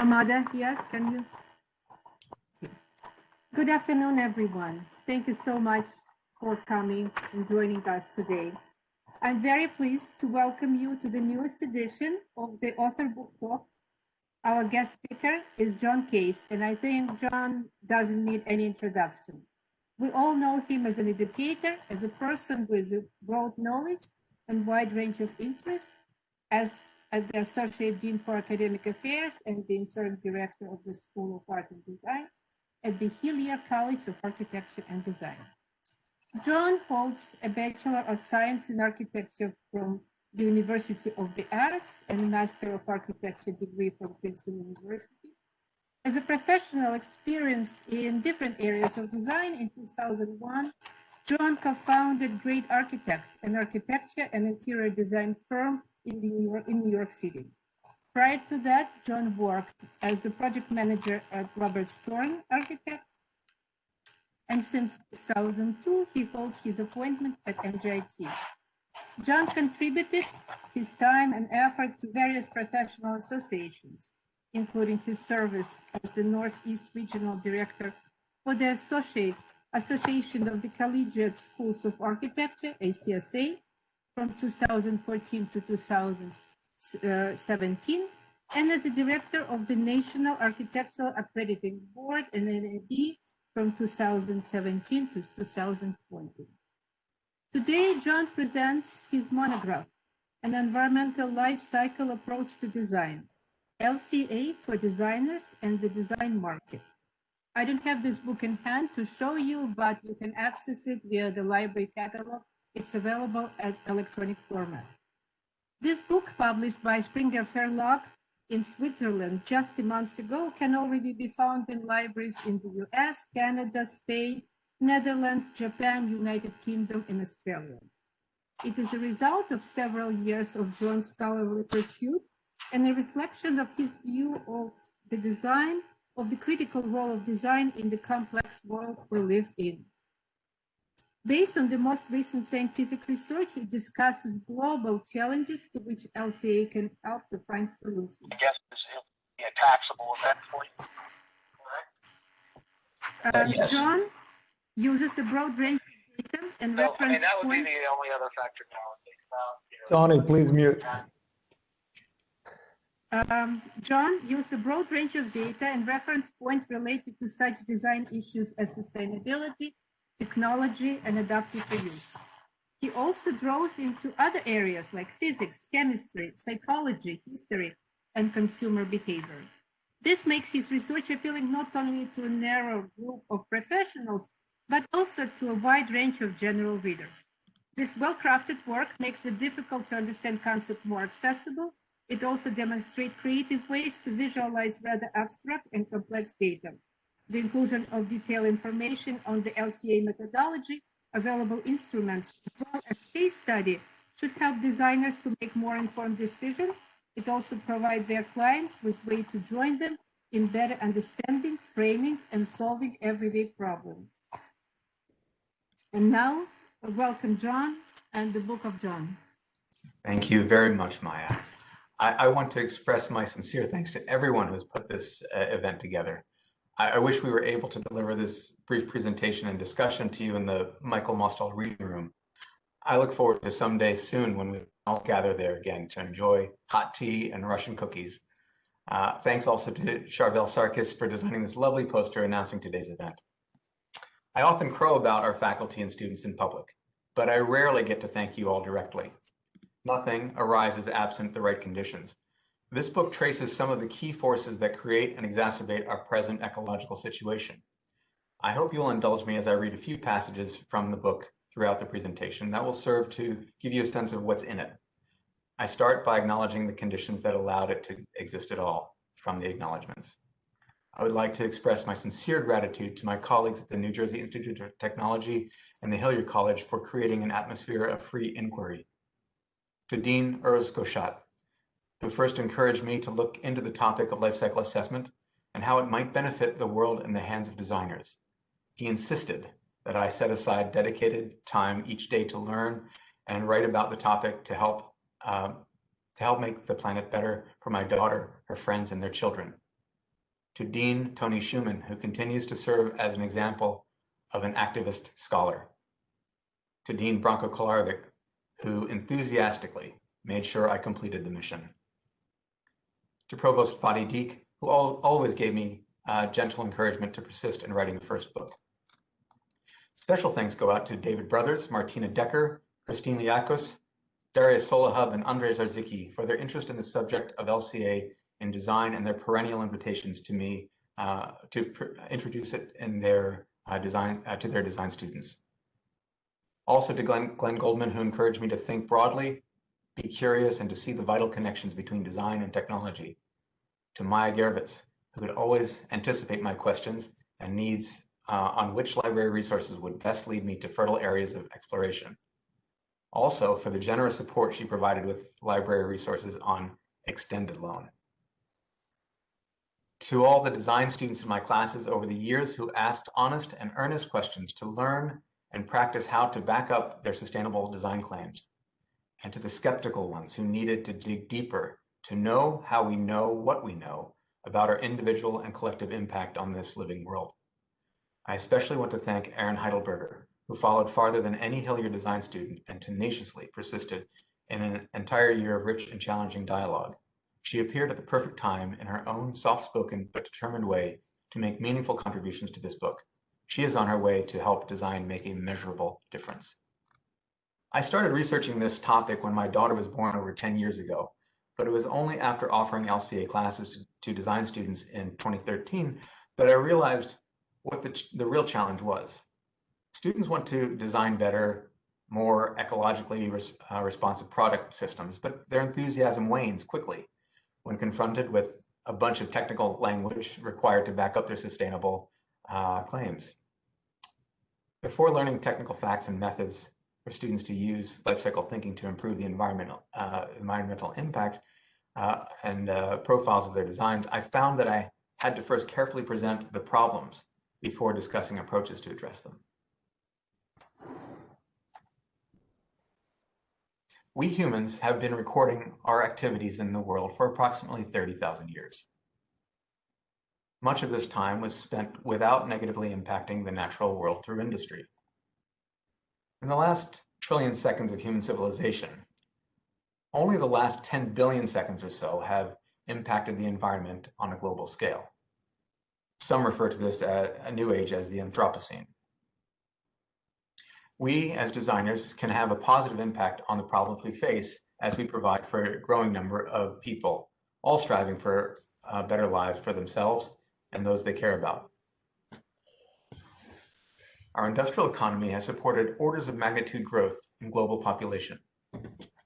Amada, yes, can you? Good afternoon, everyone. Thank you so much for coming and joining us today. I'm very pleased to welcome you to the newest edition of the Author Book Talk. Our guest speaker is John Cays, and I think John doesn't need any introduction. We all know him as an educator, as a person with a broad knowledge and wide range of interests, as the Associate Dean for Academic Affairs and the Interim Director of the School of Art and Design at the Hillier College of Architecture and Design. John holds a Bachelor of Science in Architecture from the University of the Arts and a Master of Architecture degree from Princeton University. As a professional experienced in different areas of design in 2001, John co-founded Great Architects, an architecture and interior design firm in, New York, in New York City. Prior to that, John worked as the project manager at Robert Storm Architects. And since 2002, he holds his appointment at NJIT. John contributed his time and effort to various professional associations, including his service as the Northeast Regional Director for the Associate Association of the Collegiate Schools of Architecture, ACSA, from 2014 to 2017, and as the director of the National Architectural Accrediting Board, and NAAB, from 2017 to 2020. Today, John presents his monograph, An Environmental Life Cycle Approach to Design, LCA for Designers and the Design Market. I don't have this book in hand to show you, but you can access it via the library catalog it's available at electronic format. This book, published by Springer Verlag in Switzerland just a month ago, can already be found in libraries in the US, Canada, Spain, Netherlands, Japan, United Kingdom, and Australia. It is a result of several years of John's scholarly pursuit and a reflection of his view of the design, of the critical role of design in the complex world we live in. Based on the most recent scientific research, it discusses global challenges to which LCA can help to find solutions. I guess this will be a taxable event for you, correct? Uh, yes. John uses a broad range of data and so, reference I mean, that would point. be the only other factor now. Tony, please mute. Um, John used a broad range of data and reference point related to such design issues as sustainability, technology, and adaptive reuse. He also draws into other areas like physics, chemistry, psychology, history, and consumer behavior. This makes his research appealing not only to a narrow group of professionals, but also to a wide range of general readers. This well-crafted work makes the difficult to understand concept more accessible. It also demonstrates creative ways to visualize rather abstract and complex data the inclusion of detailed information on the LCA methodology, available instruments, as well as case study should help designers to make more informed decisions. It also provides their clients with way to join them in better understanding, framing, and solving everyday problems. And now, welcome John and the Book of John. Thank you very much, Maya. I, I want to express my sincere thanks to everyone who's put this uh, event together. I, I, wish we were able to deliver this brief presentation and discussion to you in the Michael Mostel reading room. I look forward to someday soon when we all gather there again to enjoy hot tea and Russian cookies. Uh, thanks also to Charvel Sarkis for designing this lovely poster announcing today's event. I often crow about our faculty and students in public, but I rarely get to thank you all directly. Nothing arises absent the right conditions. This book traces some of the key forces that create and exacerbate our present ecological situation. I hope you'll indulge me as I read a few passages from the book throughout the presentation that will serve to give you a sense of what's in it. I start by acknowledging the conditions that allowed it to exist at all from the acknowledgements. I would like to express my sincere gratitude to my colleagues at the New Jersey Institute of Technology and the Hillier College for creating an atmosphere of free inquiry. To Dean Gauchat, who first encouraged me to look into the topic of life cycle assessment and how it might benefit the world in the hands of designers. He insisted that I set aside dedicated time each day to learn and write about the topic to help uh, to help make the planet better for my daughter, her friends, and their children. to Dean Tony Schuman, who continues to serve as an example of an activist scholar, to Dean Branko Kolarevic, who enthusiastically made sure I completed the mission, to Provost Fadi Deek, who al always gave me uh, gentle encouragement to persist in writing the first book. Special thanks go out to David Brothers, Martina Decker, Christine Liakos, Daria Solahub, and Andrzej Zarzycki for their interest in the subject of LCA in design and their perennial invitations to me uh, to introduce it in their uh, design uh, to their design students. Also to Glenn, Glenn Goldman, who encouraged me to think broadly, be curious, and to see the vital connections between design and technology. To Maya Gervits, who could always anticipate my questions and needs uh, on which library resources would best lead me to fertile areas of exploration. Also, for the generous support she provided with library resources on extended loan to all the design students in my classes over the years who asked honest and earnest questions to learn and practice how to back up their sustainable design claims, and to the skeptical ones who needed to dig deeper to know how we know what we know about our individual and collective impact on this living world. I especially want to thank Erin Heidelberger, who followed farther than any Hillier design student and tenaciously persisted in an entire year of rich and challenging dialogue she appeared at the perfect time in her own soft-spoken but determined way to make meaningful contributions to this book. She is on her way to help design make a measurable difference. I started researching this topic when my daughter was born over 10 years ago, but it was only after offering LCA classes to, to design students in 2013 that I realized what the, the real challenge was. Students want to design better, more ecologically res, uh, responsive product systems, but their enthusiasm wanes quickly when confronted with a bunch of technical language required to back up their sustainable uh, claims. Before learning technical facts and methods for students to use life cycle thinking to improve the environmental, uh, environmental impact uh, and uh, profiles of their designs, I found that I had to first carefully present the problems before discussing approaches to address them. We humans have been recording our activities in the world for approximately 30,000 years. Much of this time was spent without negatively impacting the natural world through industry. In the last trillion seconds of human civilization, only the last 10 billion seconds or so have impacted the environment on a global scale. Some refer to this a new age as the Anthropocene we as designers can have a positive impact on the problems we face as we provide for a growing number of people, all striving for uh, better lives for themselves and those they care about. Our industrial economy has supported orders of magnitude growth in global population.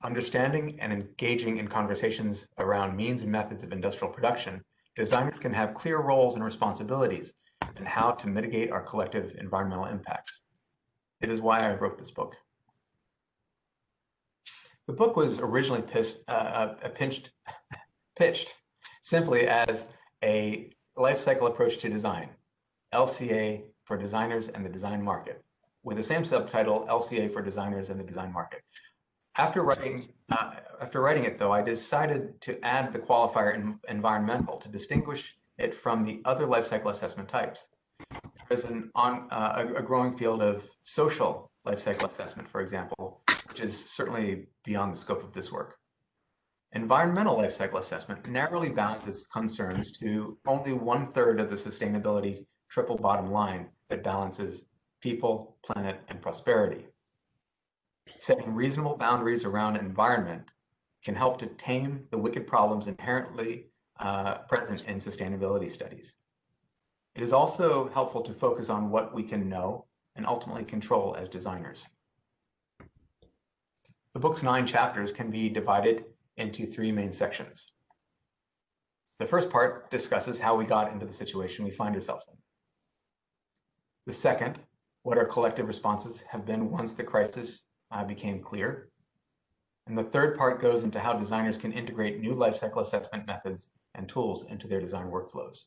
Understanding and engaging in conversations around means and methods of industrial production, designers can have clear roles and responsibilities in how to mitigate our collective environmental impacts. It is why I wrote this book. The book was originally pissed, uh, uh pinched, pitched simply as a life cycle approach to design, LCA for designers and the design market, with the same subtitle, LCA for designers and the design market. After writing, uh, after writing it, though, I decided to add the qualifier in, environmental to distinguish it from the other life cycle assessment types there's an on uh, a, a, growing field of social life cycle assessment, for example, which is certainly beyond the scope of this work. Environmental life cycle assessment narrowly bounds its concerns to only one third of the sustainability triple bottom line that balances people, planet, and prosperity. Setting reasonable boundaries around environment can help to tame the wicked problems inherently uh, present in sustainability studies. It is also helpful to focus on what we can know and ultimately control as designers. The book's nine chapters can be divided into three main sections. The first part discusses how we got into the situation we find ourselves in. The second, what our collective responses have been once the crisis uh, became clear. And the third part goes into how designers can integrate new lifecycle assessment methods and tools into their design workflows.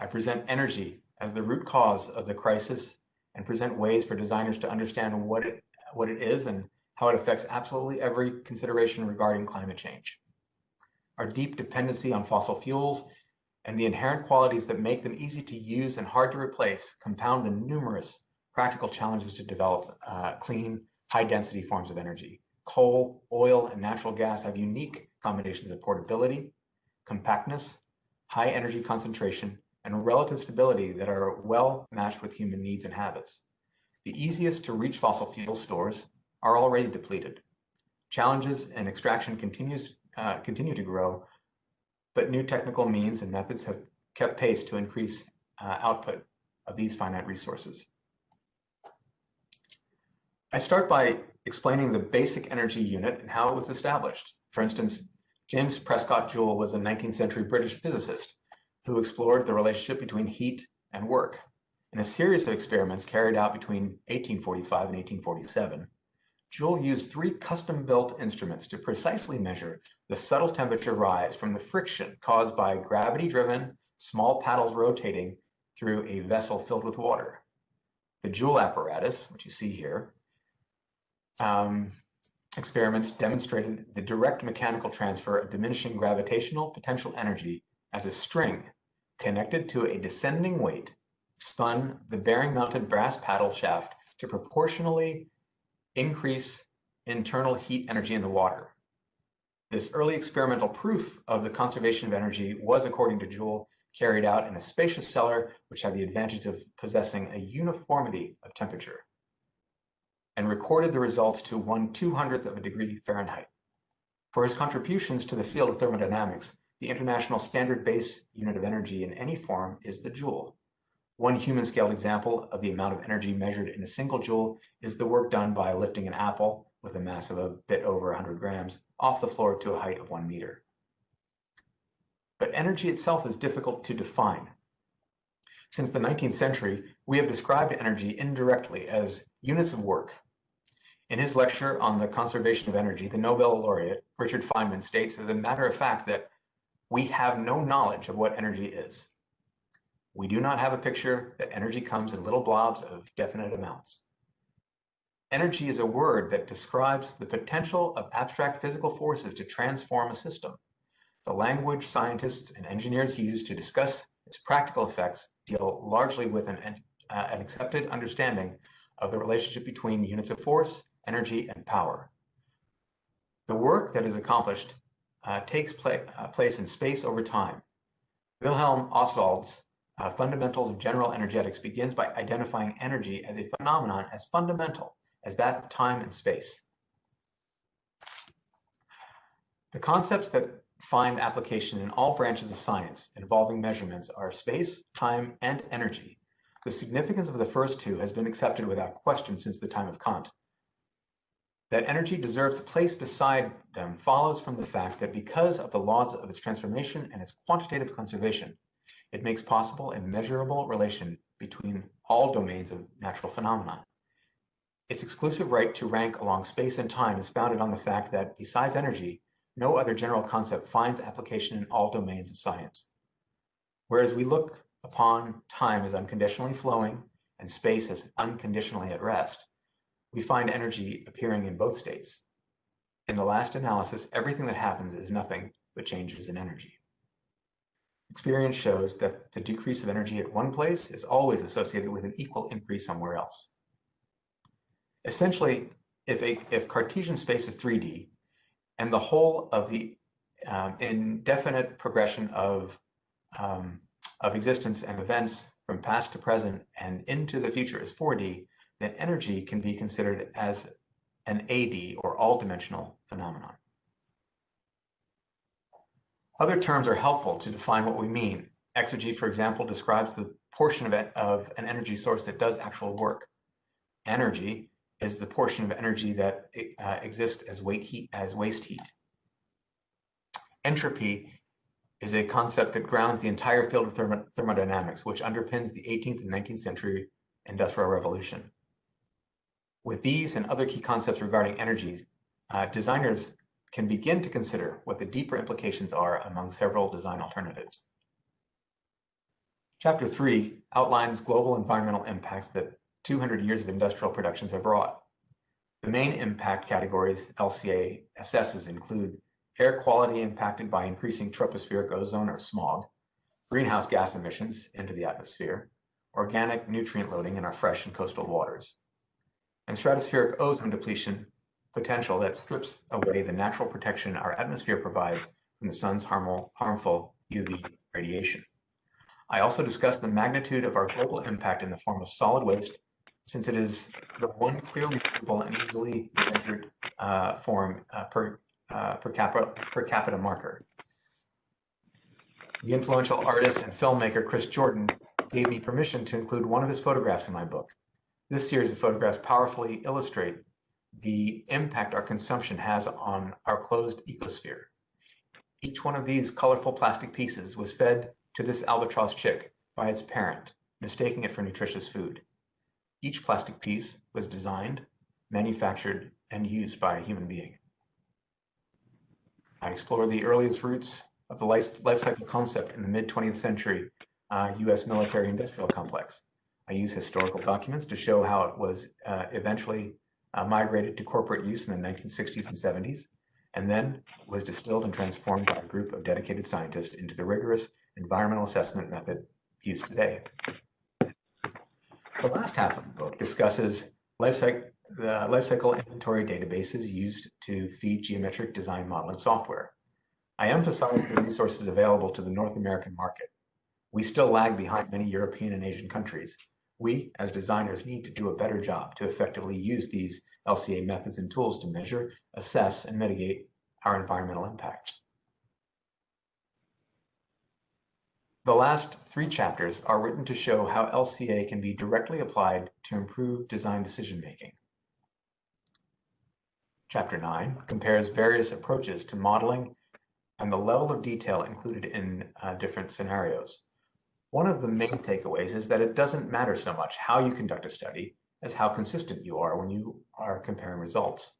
I present energy as the root cause of the crisis and present ways for designers to understand what it, what it is and how it affects absolutely every consideration regarding climate change. Our deep dependency on fossil fuels and the inherent qualities that make them easy to use and hard to replace compound the numerous practical challenges to develop uh, clean, high-density forms of energy. Coal, oil, and natural gas have unique combinations of portability, compactness, high energy concentration, and relative stability that are well matched with human needs and habits. The easiest to reach fossil fuel stores are already depleted. Challenges in extraction continues, uh, continue to grow, but new technical means and methods have kept pace to increase uh, output of these finite resources. I start by explaining the basic energy unit and how it was established. For instance, James Prescott Joule was a 19th century British physicist who explored the relationship between heat and work. In a series of experiments carried out between 1845 and 1847, Joule used three custom-built instruments to precisely measure the subtle temperature rise from the friction caused by gravity-driven small paddles rotating through a vessel filled with water. The Joule apparatus, which you see here, um, experiments demonstrated the direct mechanical transfer of diminishing gravitational potential energy as a string connected to a descending weight spun the bearing-mounted brass paddle shaft to proportionally increase internal heat energy in the water. This early experimental proof of the conservation of energy was, according to Joule, carried out in a spacious cellar which had the advantage of possessing a uniformity of temperature and recorded the results to one 200th of a degree Fahrenheit. For his contributions to the field of thermodynamics, the international standard base unit of energy in any form is the joule. One human scaled example of the amount of energy measured in a single joule is the work done by lifting an apple with a mass of a bit over 100 grams off the floor to a height of one meter. But energy itself is difficult to define. Since the 19th century, we have described energy indirectly as units of work. In his lecture on the conservation of energy, the Nobel laureate, Richard Feynman, states as a matter of fact that we have no knowledge of what energy is. We do not have a picture that energy comes in little blobs of definite amounts. Energy is a word that describes the potential of abstract physical forces to transform a system. The language scientists and engineers use to discuss its practical effects deal largely with an, uh, an accepted understanding of the relationship between units of force, energy, and power. The work that is accomplished uh, takes pla uh, place in space over time. Wilhelm Ostwald's uh, Fundamentals of General Energetics begins by identifying energy as a phenomenon as fundamental as that of time and space. The concepts that find application in all branches of science involving measurements are space, time, and energy. The significance of the first two has been accepted without question since the time of Kant. That energy deserves a place beside them follows from the fact that because of the laws of its transformation and its quantitative conservation, it makes possible a measurable relation between all domains of natural phenomena. Its exclusive right to rank along space and time is founded on the fact that, besides energy, no other general concept finds application in all domains of science. Whereas we look upon time as unconditionally flowing and space as unconditionally at rest, we find energy appearing in both states. In the last analysis, everything that happens is nothing but changes in energy. Experience shows that the decrease of energy at one place is always associated with an equal increase somewhere else. Essentially, if, a, if Cartesian space is 3D and the whole of the um, indefinite progression of, um, of existence and events from past to present and into the future is 4D, then energy can be considered as an AD or all-dimensional phenomenon. Other terms are helpful to define what we mean. Exergy, for example, describes the portion of, it, of an energy source that does actual work. Anergy is the portion of energy that uh, exists as, heat, as waste heat. Entropy is a concept that grounds the entire field of thermo thermodynamics, which underpins the 18th and 19th century industrial revolution. With these and other key concepts regarding energies, uh, designers can begin to consider what the deeper implications are among several design alternatives. Chapter 3 outlines global environmental impacts that 200 years of industrial productions have wrought. The main impact categories LCA assesses include air quality impacted by increasing tropospheric ozone or smog, greenhouse gas emissions into the atmosphere, organic nutrient loading in our fresh and coastal waters, and stratospheric ozone depletion potential that strips away the natural protection our atmosphere provides from the sun's harmful, harmful UV radiation. I also discussed the magnitude of our global impact in the form of solid waste, since it is the one clearly visible and easily measured uh, form uh, per, uh, per, capita, per capita marker. The influential artist and filmmaker Chris Jordan gave me permission to include one of his photographs in my book. This series of photographs powerfully illustrate the impact our consumption has on our closed ecosphere. Each one of these colorful plastic pieces was fed to this albatross chick by its parent, mistaking it for nutritious food. Each plastic piece was designed, manufactured, and used by a human being. I explore the earliest roots of the life, cycle concept in the mid 20th century uh, US military industrial complex. I use historical documents to show how it was uh, eventually uh, migrated to corporate use in the 1960s and 70s, and then was distilled and transformed by a group of dedicated scientists into the rigorous environmental assessment method used today. The last half of the book discusses life cycle, the life cycle inventory databases used to feed geometric design modeling software. I emphasize the resources available to the North American market. We still lag behind many European and Asian countries, we, as designers, need to do a better job to effectively use these LCA methods and tools to measure, assess, and mitigate our environmental impacts. The last three chapters are written to show how LCA can be directly applied to improve design decision-making. Chapter 9 compares various approaches to modeling and the level of detail included in uh, different scenarios. One of the main takeaways is that it doesn't matter so much how you conduct a study as how consistent you are when you are comparing results.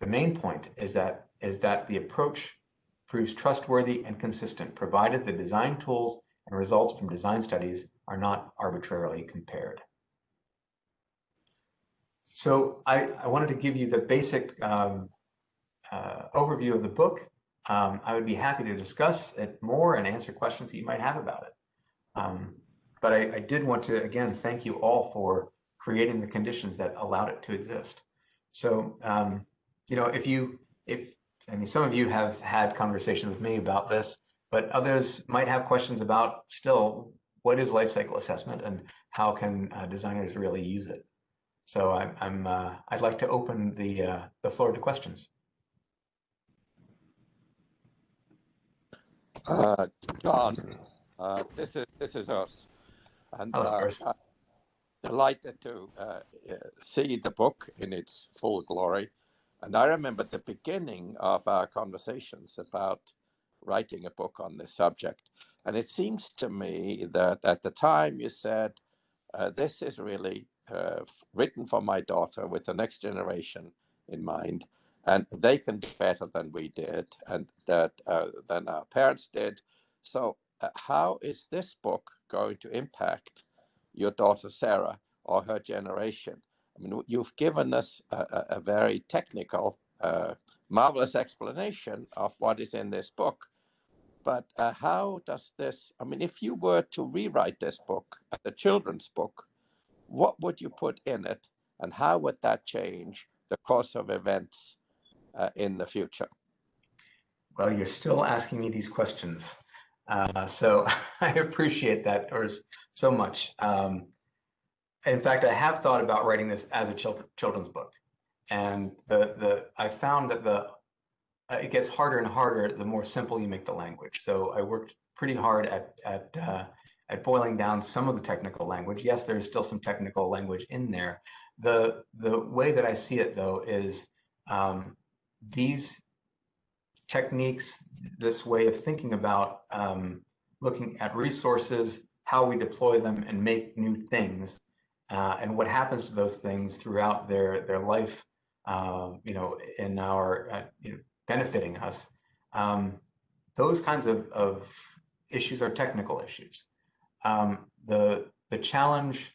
The main point is that, is that the approach proves trustworthy and consistent, provided the design tools and results from design studies are not arbitrarily compared. So I, I wanted to give you the basic um, uh, overview of the book um, I would be happy to discuss it more and answer questions that you might have about it. Um, but I, I, did want to, again, thank you all for creating the conditions that allowed it to exist. So, um, you know, if you, if, I mean, some of you have had conversations with me about this, but others might have questions about still, what is life cycle assessment and how can uh, designers really use it? So I'm, I'm uh, I'd like to open the, uh, the floor to questions. Uh, John, uh, this is this is us, and Hello, uh, delighted to uh, uh, see the book in its full glory. And I remember the beginning of our conversations about writing a book on this subject. And it seems to me that at the time you said, uh, this is really written for my daughter with the next generation in mind and they can do better than we did and that uh, than our parents did. So uh, how is this book going to impact your daughter sarah or her generation? I mean you've given us a, a very technical uh, marvelous explanation of what is in this book. But uh, how does this i mean if you were to rewrite this book as a children's book what would you put in it and how would that change the course of events uh, in the future? Well, you're still asking me these questions. Uh, so I appreciate that or so much. Um, in fact, I have thought about writing this as a children's book. And the, the I found that the uh, it gets harder and harder the more simple you make the language. So I worked pretty hard at, at, uh, at boiling down some of the technical language. Yes, there's still some technical language in there. The, the way that I see it though is um, these techniques, this way of thinking about um, looking at resources, how we deploy them and make new things, uh, and what happens to those things throughout their their life, uh, you know, in our uh, you know, benefiting us. Um, those kinds of, of issues are technical issues. Um, the the challenge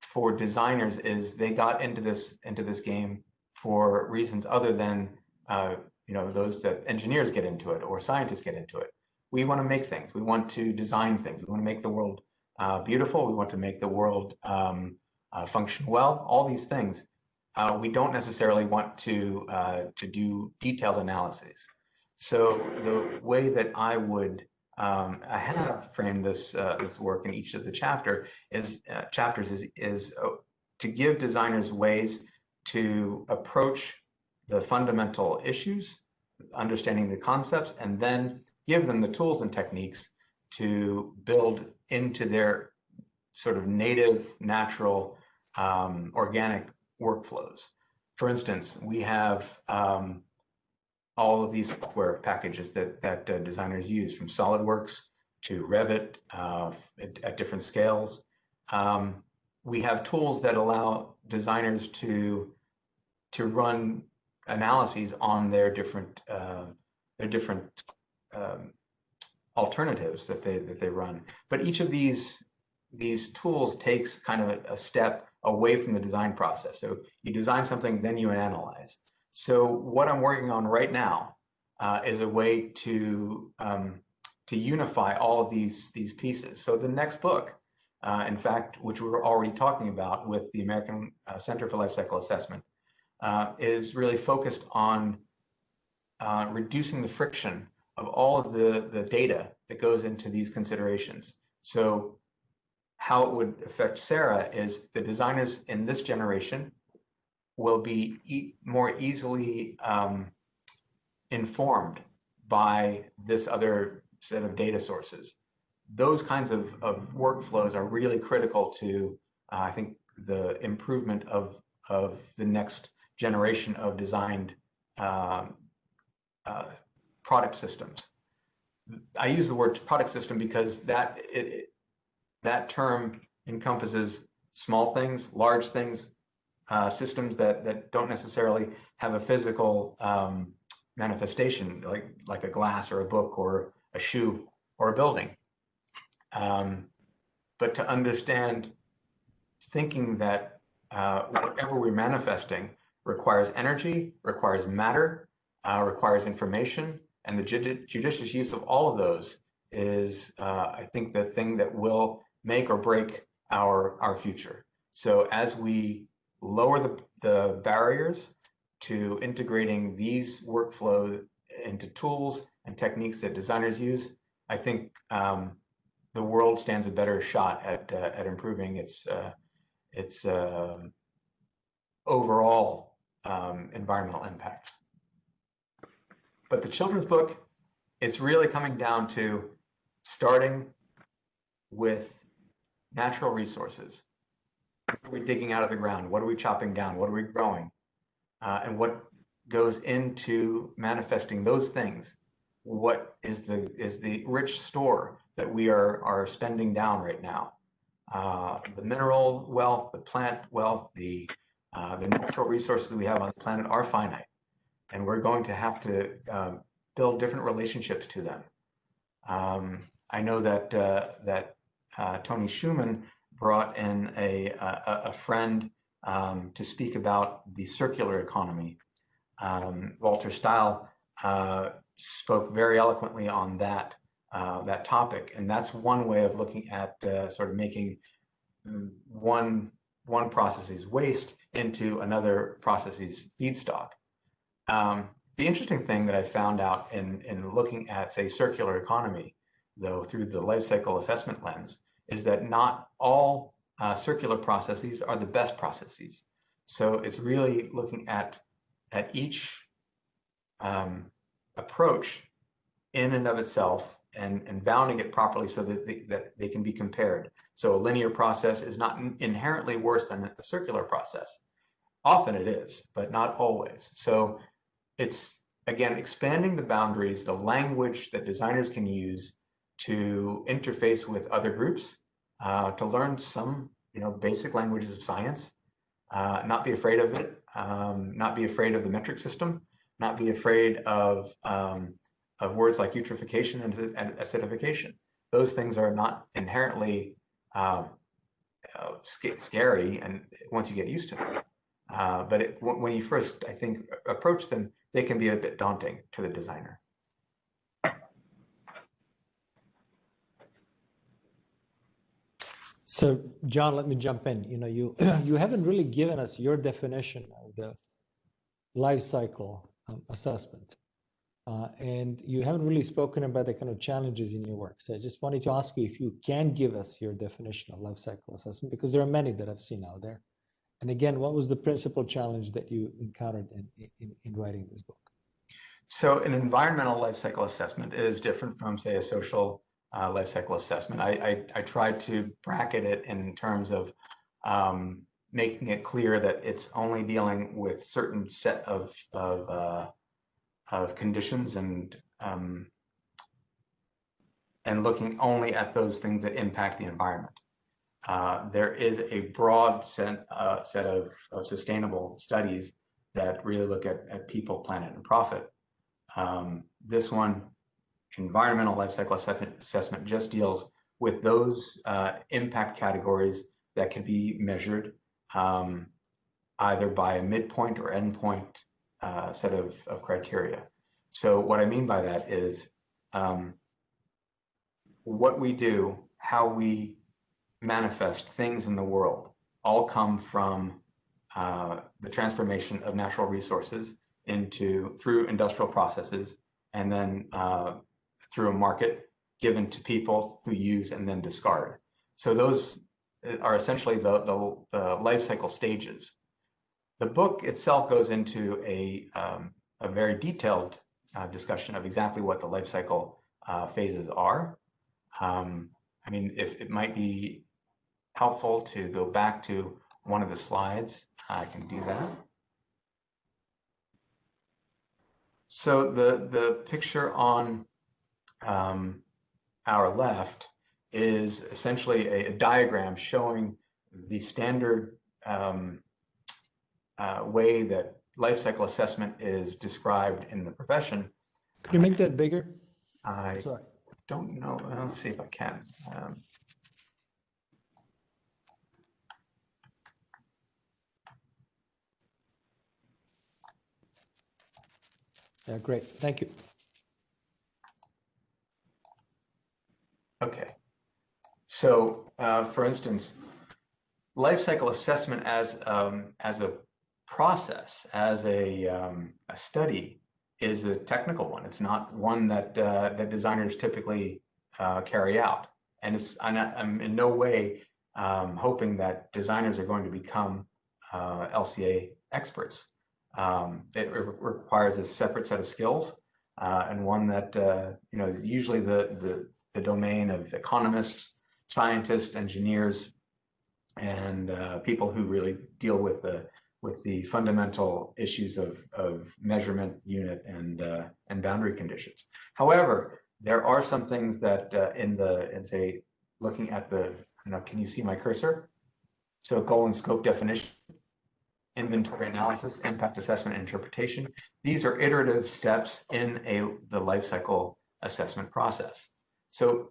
for designers is they got into this into this game for reasons other than uh, you know those that engineers get into it or scientists get into it. we want to make things. We want to design things. We want to make the world uh, beautiful. We want to make the world um, uh, function well. All these things. Uh, we don't necessarily want to uh, to do detailed analyses. So the way that I would um, I have framed this uh, this work in each of the chapter is chapters is is to give designers ways to approach the fundamental issues, understanding the concepts, and then give them the tools and techniques to build into their sort of native, natural, um, organic workflows. For instance, we have um, all of these software packages that, that uh, designers use from SolidWorks to Revit uh, at, at, different scales. Um, we have tools that allow designers to, to run analyses on their different, uh, their different um, alternatives that they, that they run. But each of these, these tools takes kind of a, a step away from the design process. So you design something, then you analyze. So what I'm working on right now uh, is a way to um, to unify all of these these pieces. So the next book, uh, in fact, which we were already talking about with the American uh, Center for Life Cycle Assessment, uh, is really focused on uh, reducing the friction of all of the the data that goes into these considerations. So how it would affect Sarah is the designers in this generation will be e more easily um, informed by this other set of data sources. Those kinds of, of workflows are really critical to, uh, I think, the improvement of, of the next generation of designed um, uh, product systems. I use the word product system because that it, it, that term encompasses small things, large things, uh, systems that that don't necessarily have a physical um, manifestation, like like a glass or a book or a shoe or a building. Um, but to understand, thinking that uh, whatever we're manifesting requires energy, requires matter, uh, requires information, and the judicious use of all of those is, uh, I think, the thing that will make or break our our future. So as we lower the, the barriers to integrating these workflows into tools and techniques that designers use, I think um, the world stands a better shot at, uh, at improving its, uh, its uh, overall um, environmental impact. But the children's book, it's really coming down to starting with natural resources what are we digging out of the ground? What are we chopping down? What are we growing? Uh, and what goes into manifesting those things? What is the is the rich store that we are are spending down right now? Uh, the mineral wealth, the plant wealth, the uh, the natural resources we have on the planet are finite, and we're going to have to um, build different relationships to them. Um, I know that uh, that uh, Tony Schuman brought in a, a, a friend um, to speak about the circular economy. Um, Walter Stahel uh, spoke very eloquently on that uh, that topic, and that's one way of looking at sort of making mm, one one process's waste into another process's feedstock. Um, the interesting thing that I found out in in looking at say circular economy, though through the life cycle assessment lens, is that not all uh, circular processes are the best processes. So it's really looking at, at each um, approach in and of itself and, and bounding it properly so that they, that they can be compared. So a linear process is not inherently worse than a circular process. Often it is, but not always. So it's, again, expanding the boundaries, the language that designers can use to interface with other groups, uh, to learn some, you know, basic languages of science, uh, not be afraid of it, um, not be afraid of the metric system, not be afraid of, um, of words like eutrophication and acidification. Those things are not inherently um, uh, scary and once you get used to them. Uh, but it, when you first, I think, approach them, they can be a bit daunting to the designer. So, John, let me jump in. You know, you you haven't really given us your definition of the life cycle um, assessment uh, and you haven't really spoken about the kind of challenges in your work. So, I just wanted to ask you if you can give us your definition of life cycle assessment, because there are many that I've seen out there. And again, what was the principal challenge that you encountered in in, in writing this book? So, an environmental life cycle assessment is different from, say, a social uh, life cycle assessment. I, I, I tried to bracket it in terms of um, making it clear that it's only dealing with certain set of of, uh, of conditions and um, and looking only at those things that impact the environment. Uh, there is a broad set, uh, set of, of sustainable studies that really look at, at people, planet, and profit. Um, this one environmental life cycle assessment, just deals with those uh, impact categories that can be measured um, either by a midpoint or endpoint uh, set of, of criteria. So what I mean by that is um, what we do, how we manifest things in the world, all come from uh, the transformation of natural resources into through industrial processes and then uh, through a market given to people who use and then discard. So those uh, are essentially the, the, the life cycle stages. The book itself goes into a, um, a very detailed uh, discussion of exactly what the life cycle uh, phases are. Um, I mean, if it might be helpful to go back to one of the slides, I can do that. So the, the picture on um, our left is essentially a, a, diagram showing the standard um, uh, way that life cycle assessment is described in the profession. Could you make that bigger? I Sorry. don't know. Let's see if I can. Um, Yeah, great. Thank you. Okay. So, uh, for instance, life cycle assessment as um, as a process, as a um, a study, is a technical one. It's not one that uh, that designers typically uh, carry out, and it's I'm, not, I'm in no way um, hoping that designers are going to become uh, LCA experts. Um, it re requires a separate set of skills uh, and one that uh, you know usually the the the domain of economists, scientists, engineers, and uh, people who really deal with the with the fundamental issues of, of measurement unit and uh, and boundary conditions. However, there are some things that uh, in the in say looking at the you know can you see my cursor? So goal and scope definition, inventory analysis, impact assessment, interpretation. These are iterative steps in a the life cycle assessment process. So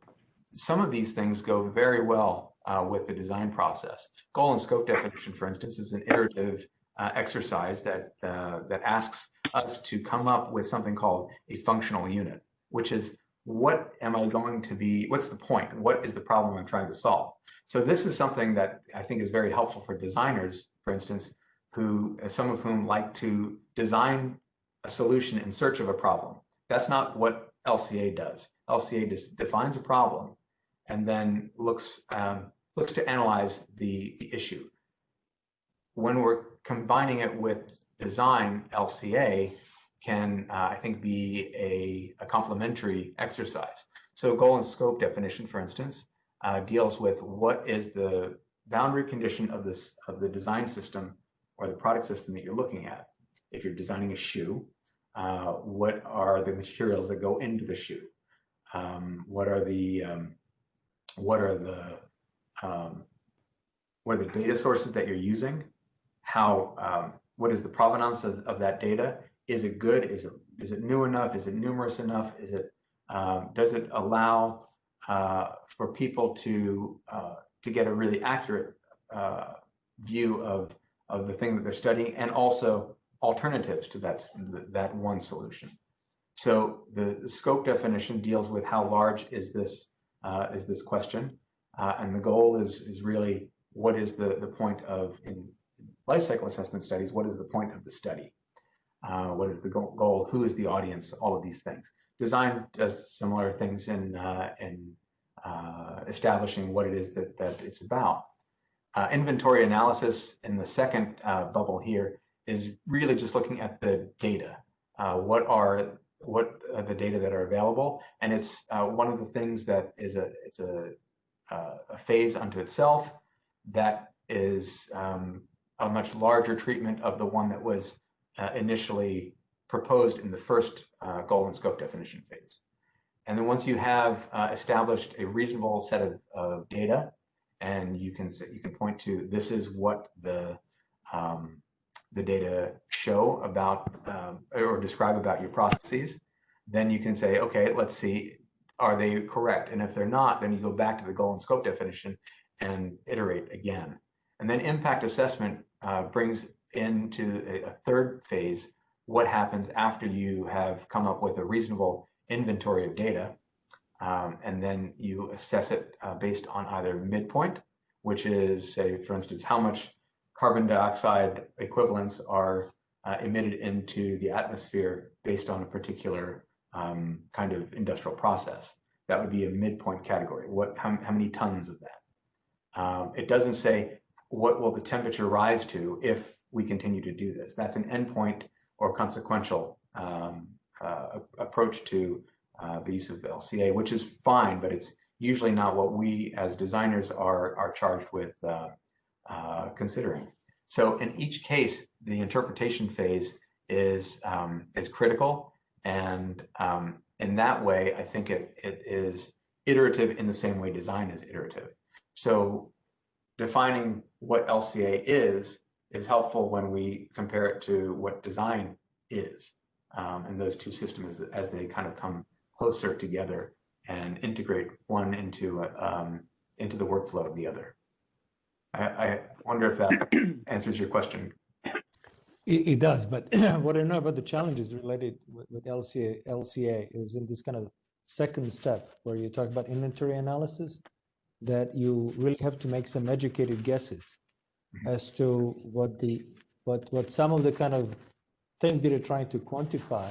some of these things go very well uh, with the design process. Goal and scope definition, for instance, is an iterative uh, exercise that, uh, that asks us to come up with something called a functional unit, which is what am I going to be, what's the point? What is the problem I'm trying to solve? So this is something that I think is very helpful for designers, for instance, who, some of whom like to design a solution in search of a problem. That's not what LCA does. LCA defines a problem and then looks um, looks to analyze the, the issue. When we're combining it with design, LCA can, uh, I think, be a, a complementary exercise. So goal and scope definition, for instance, uh, deals with what is the boundary condition of this of the design system or the product system that you're looking at. If you're designing a shoe, uh, what are the materials that go into the shoe? Um, what are the um, what are the um, what are the data sources that you're using? How um, what is the provenance of, of that data? Is it good? Is it is it new enough? Is it numerous enough? Is it um, does it allow uh, for people to uh, to get a really accurate uh, view of of the thing that they're studying and also alternatives to that that one solution. So the, scope definition deals with how large is this uh, is this question. Uh, and the goal is, is really what is the, the point of, in life cycle assessment studies, what is the point of the study? Uh, what is the goal? Who is the audience? All of these things. Design does similar things in, uh, in uh, establishing what it is that, that it's about. Uh, inventory analysis in the second uh, bubble here is really just looking at the data. Uh, what are what are the data that are available? And it's one of the things that is a it's a, a phase unto itself that is um, a much larger treatment of the one that was uh, initially proposed in the first goal and scope definition phase. And then once you have established a reasonable set of, of data, and you can you can point to this is what the um, the data show about um, or describe about your processes, then you can say, okay, let's see, are they correct? And if they're not, then you go back to the goal and scope definition and iterate again. And then impact assessment uh, brings into a, a third phase what happens after you have come up with a reasonable inventory of data um, and then you assess it uh, based on either midpoint, which is, say, for instance, how much carbon dioxide equivalents are uh, emitted into the atmosphere based on a particular um, kind of industrial process. That would be a midpoint category. What, how, how many tons of that? Um, it doesn't say what will the temperature rise to if we continue to do this. That's an endpoint or consequential um, uh, approach to uh, the use of LCA, which is fine, but it's usually not what we as designers are, are charged with uh, uh, considering. So in each case, the interpretation phase is, um, is critical. And um, in that way, I think it, it is iterative in the same way design is iterative. So defining what LCA is, is helpful when we compare it to what design is. Um, and those two systems as, as they kind of come closer together and integrate one into um, into the workflow of the other. I, I wonder if that answers your question. It, it does, but what I know about the challenges related with, with LCA, LCA is in this kind of second step where you talk about inventory analysis, that you really have to make some educated guesses mm -hmm. as to what the what what some of the kind of things that you're trying to quantify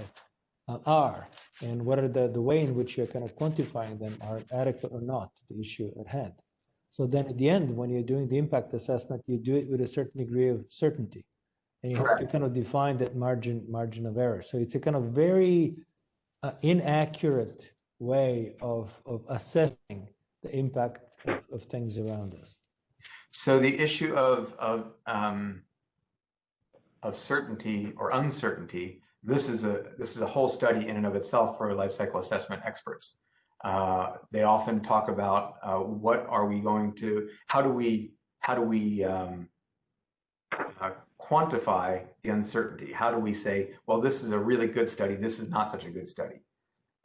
uh, are and whether the, the way in which you're kind of quantifying them are adequate or not to the issue at hand. So then at the end, when you're doing the impact assessment, you do it with a certain degree of certainty. And you Correct. have to kind of define that margin margin of error. So it's a kind of very uh, inaccurate way of, of assessing the impact of, of things around us. So the issue of, of, um, of certainty or uncertainty this is a this is a whole study in and of itself for life cycle assessment experts. Uh, they often talk about uh, what are we going to, how do we, how do we um, uh, quantify the uncertainty? How do we say, well, this is a really good study, this is not such a good study?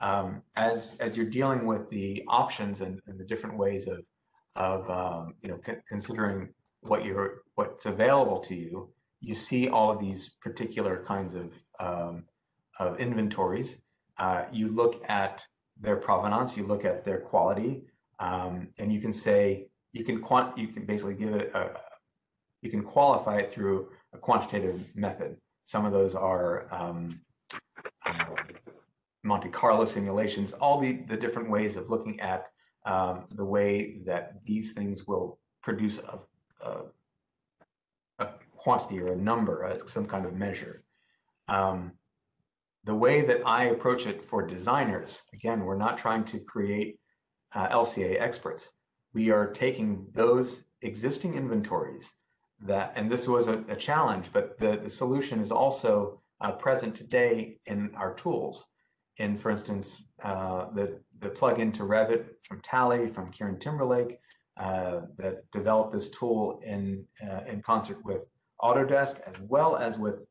Um, as as you're dealing with the options and, and the different ways of of um, you know considering what you're what's available to you, you see all of these particular kinds of, um, of inventories. Uh, you look at their provenance, you look at their quality, um, and you can say, you can quant, you can basically give it a, you can qualify it through a quantitative method. Some of those are um, Monte Carlo simulations, all the, the different ways of looking at um, the way that these things will produce a, a quantity or a number, uh, some kind of measure. Um, the way that I approach it for designers, again, we're not trying to create uh, LCA experts. We are taking those existing inventories that, and this was a, a challenge, but the, the solution is also uh, present today in our tools. In, for instance, uh, the, the plug-in to Revit from Tally, from Kieran Timberlake, uh, that developed this tool in, uh, in concert with Autodesk, as well as with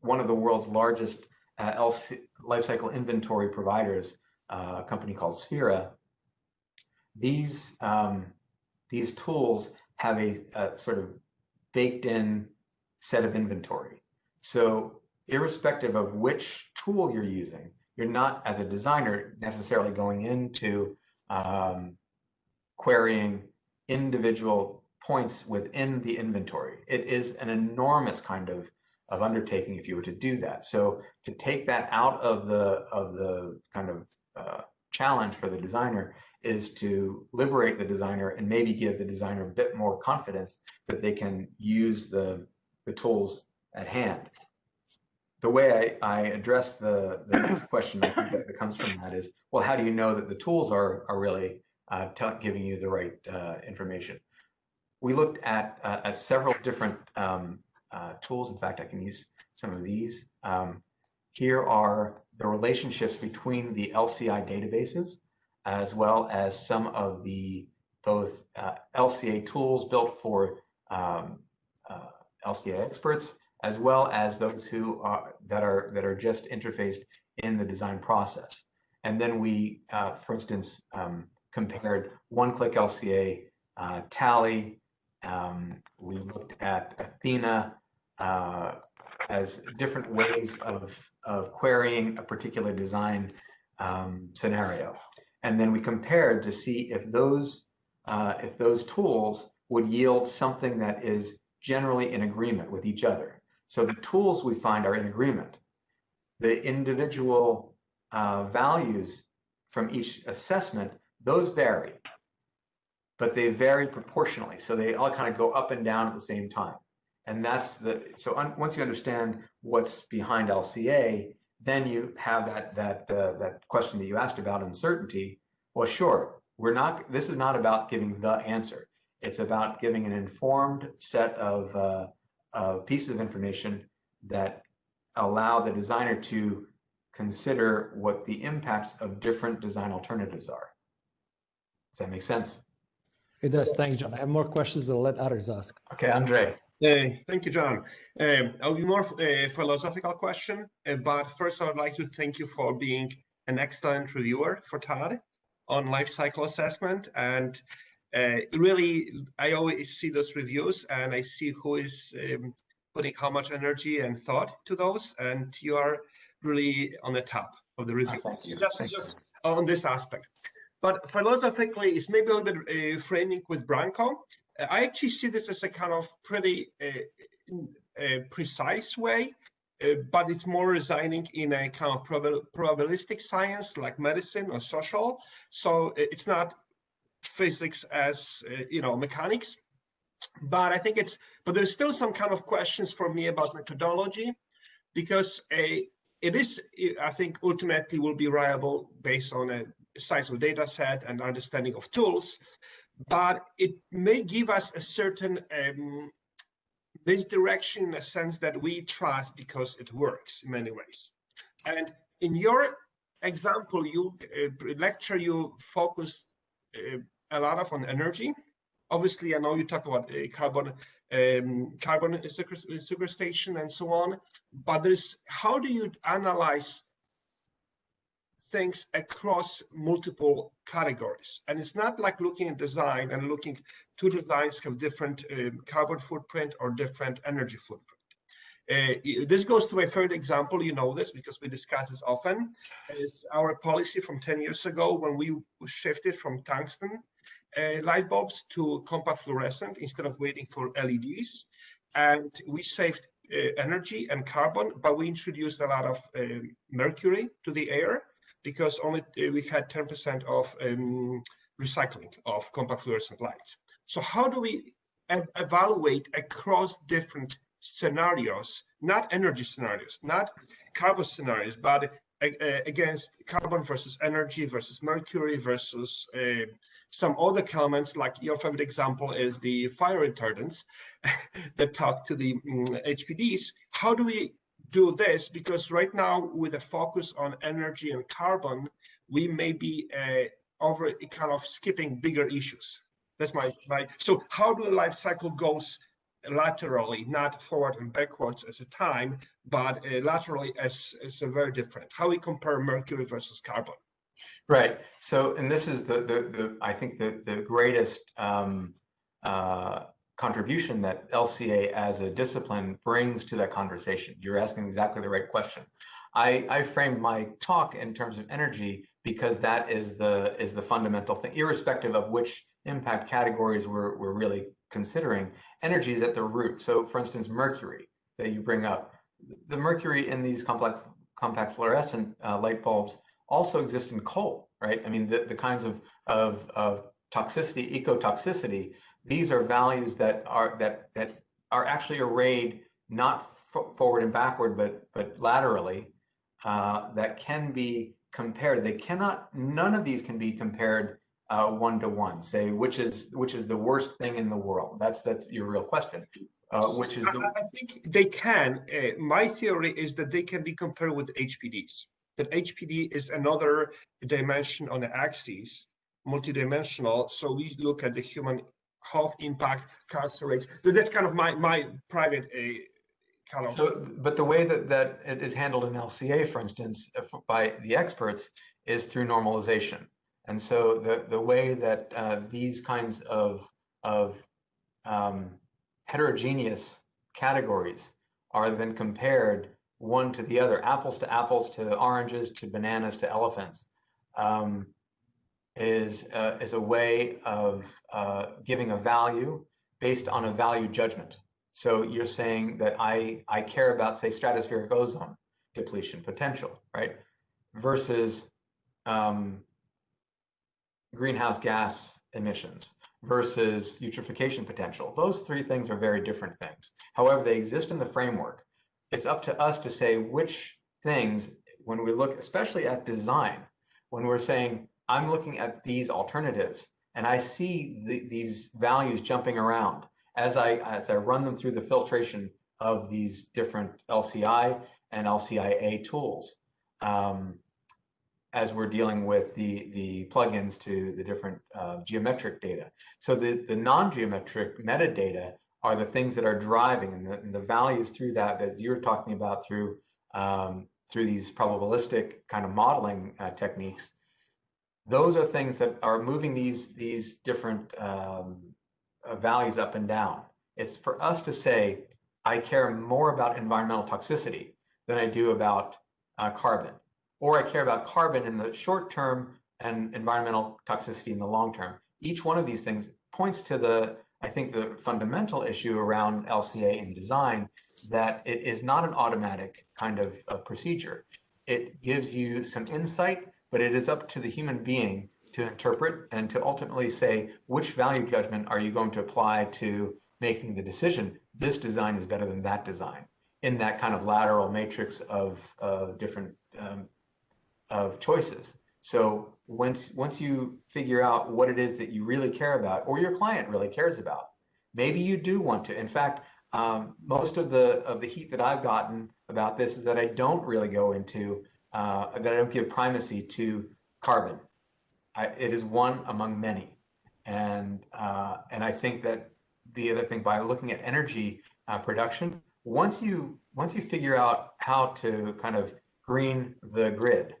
one of the world's largest uh, LC, lifecycle inventory providers, uh, a company called Sphera. These, um, these tools have a, a sort of baked in set of inventory. So irrespective of which tool you're using, you're not, as a designer, necessarily going into um, querying individual points within the inventory. It is an enormous kind of, of undertaking if you were to do that. So to take that out of the, of the kind of uh, challenge for the designer is to liberate the designer and maybe give the designer a bit more confidence that they can use the, the tools at hand. The way I, I address the, the next question I think that, that comes from that is, well, how do you know that the tools are, are really uh, giving you the right uh, information? We looked at, uh, at several different um, uh, tools. In fact, I can use some of these. Um, here are the relationships between the LCI databases as well as some of the both uh, LCA tools built for um, uh, LCA experts, as well as those who are that are that are just interfaced in the design process. And then we, uh, for instance, um, compared one-click LCA, uh, Tally. Um, we looked at Athena uh, as different ways of of querying a particular design um, scenario. And then we compared to see if those, uh, if those tools would yield something that is generally in agreement with each other. So the tools we find are in agreement. The individual uh, values from each assessment, those vary, but they vary proportionally. So they all kind of go up and down at the same time. And that's the, so un, once you understand what's behind LCA, then you have that, that, uh, that question that you asked about uncertainty. Well, sure, we're not, this is not about giving the answer. It's about giving an informed set of, uh, of pieces of information that allow the designer to consider what the impacts of different design alternatives are. Does that make sense? It does. Thanks, John. I have more questions, but I'll let others ask. Okay, Andre. Uh, thank you, John. Um, I'll be more uh, philosophical question, uh, but first I would like to thank you for being an excellent reviewer for TAD on life cycle assessment. And uh, really, I always see those reviews and I see who is um, putting how much energy and thought to those. And you are really on the top of the reviews. you. Just, Thank you. just on this aspect. But philosophically, it's maybe a little bit uh, framing with Branko. Uh, I actually see this as a kind of pretty uh, uh, precise way, uh, but it's more residing in a kind of proba- probabilistic science like medicine or social. So it's not physics as uh, you know mechanics, but I think it's. But there's still some kind of questions for me about methodology, because a it is I think ultimately will be reliable based on a sizable data set and understanding of tools but it may give us a certain um, misdirection in a sense that we trust because it works in many ways. And in your example, you uh, lecture, you focus uh, a lot of on energy. Obviously, I know you talk about uh, carbon, um, carbon sequest- sequestration and so on, but there's how do you analyze things across multiple categories. And it's not like looking at design and looking, two designs have different um, carbon footprint or different energy footprint. Uh, this goes to a third example, you know this because we discuss this often. It's our policy from 10 years ago when we shifted from tungsten uh, light bulbs to compact fluorescent instead of waiting for LEDs. And we saved uh, energy and carbon, but we introduced a lot of um, mercury to the air because only uh, we had 10% of um, recycling of compact fluorescent lights. So how do we evaluate across different scenarios, not energy scenarios, not carbon scenarios, but uh, uh, against carbon versus energy versus mercury versus uh, some other elements. Like your favorite example is the fire retardants that talk to the mm, HPDs. How do we do this? Because right now with a focus on energy and carbon we may be uh, over kind of skipping bigger issues. That's my my so how do life cycle goes laterally not forward and backwards as a time but uh, laterally as as a very different how we compare mercury versus carbon Right. So, and this is the the, the I think the the greatest um, uh, contribution that LCA as a discipline brings to that conversation. You're asking exactly the right question. I, I framed my talk in terms of energy because that is the is the fundamental thing, irrespective of which impact categories we're, we're really considering. Energy is at the root. So for instance, mercury that you bring up, the mercury in these complex compact fluorescent uh, light bulbs also exists in coal, right? I mean, the, the kinds of, of, of toxicity, ecotoxicity, these are values that are that that are actually arrayed not forward and backward, but but laterally, uh, that can be compared. They cannot. None of these can be compared uh, one to one. Say which is which is the worst thing in the world. That's that's your real question. Uh, which is the... I think they can. Uh, my theory is that they can be compared with HPDs. That HPD is another dimension on the axis, multidimensional. So we look at the human health impact, cancer rates. That's kind of my my private uh, kind of. So, but the way that that it is handled in LCA, for instance, by the experts, is through normalization. And so the the way that uh, these kinds of of um, heterogeneous categories are then compared one to the other, apples to apples to oranges to bananas to elephants, um, is uh, is a way of uh, giving a value based on a value judgment. So you're saying that I I care about say stratospheric ozone depletion potential, right? Versus um, greenhouse gas emissions versus eutrophication potential. Those three things are very different things. However, they exist in the framework. It's up to us to say which things, when we look especially at design, when we're saying, I'm looking at these alternatives and I see the, these values jumping around as I, as I run them through the filtration of these different LCI and LCIA tools. Um, as we're dealing with the, the plugins to the different uh, geometric data. So the, the non-geometric metadata are the things that are driving and the, and the values through that that you're talking about through um, through these probabilistic kind of modeling uh, techniques. Those are things that are moving these these different um, uh, values up and down. It's for us to say, I care more about environmental toxicity than I do about uh, carbon or I care about carbon in the short term and environmental toxicity in the long term. Each one of these things points to the, I think, the fundamental issue around LCA in design that it is not an automatic kind of, of procedure. It gives you some insight, but it is up to the human being to interpret and to ultimately say which value judgment are you going to apply to making the decision this design is better than that design in that kind of lateral matrix of, of different um, of choices. So once once you figure out what it is that you really care about, or your client really cares about, maybe you do want to. In fact, um, most of the of the heat that I've gotten about this is that I don't really go into uh, that I don't give primacy to carbon. I, it is one among many, and uh, and I think that the other thing by looking at energy uh, production, once you once you figure out how to kind of green the grid,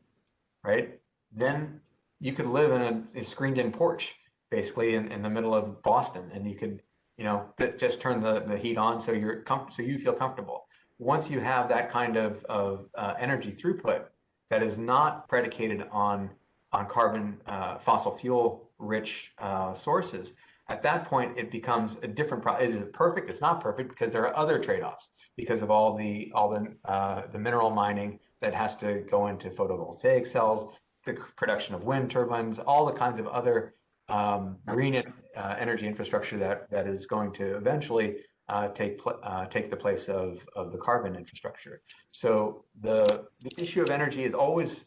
right? Then you could live in a, a screened-in porch, basically in, in the middle of Boston, and you could, you know, just turn the, the heat on so you're so you feel comfortable. Once you have that kind of, of uh, energy throughput that is not predicated on on carbon uh, fossil fuel rich uh, sources, at that point it becomes a different problem. Is it perfect? It's not perfect because there are other trade-offs because of all the all the uh, the mineral mining that has to go into photovoltaic cells, the production of wind turbines, all the kinds of other um, green uh, energy infrastructure that that is going to eventually uh, take uh, take the place of of the carbon infrastructure. So the the issue of energy is always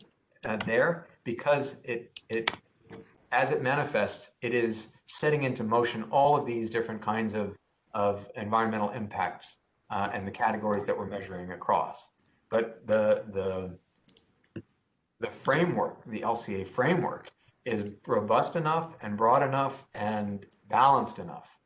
uh, there because it it as it manifests, it is setting into motion all of these different kinds of of environmental impacts uh, and the categories that we're measuring across. But the the the framework, the LCA framework, is robust enough and broad enough and balanced enough